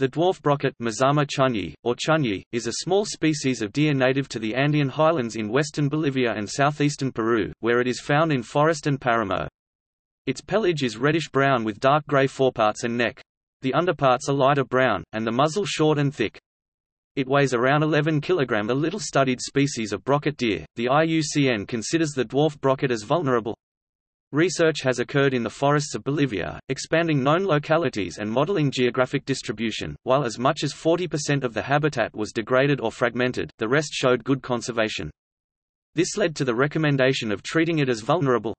The dwarf brocket Mazama chunyi, or chunyi, is a small species of deer native to the Andean highlands in western Bolivia and southeastern Peru, where it is found in forest and paramo. Its pelage is reddish-brown with dark gray foreparts and neck. The underparts are lighter brown, and the muzzle short and thick. It weighs around 11 kg. A little studied species of brocket deer, the IUCN considers the dwarf brocket as vulnerable. Research has occurred in the forests of Bolivia, expanding known localities and modeling geographic distribution. While as much as 40% of the habitat was degraded or fragmented, the rest showed good conservation. This led to the recommendation of treating it as vulnerable.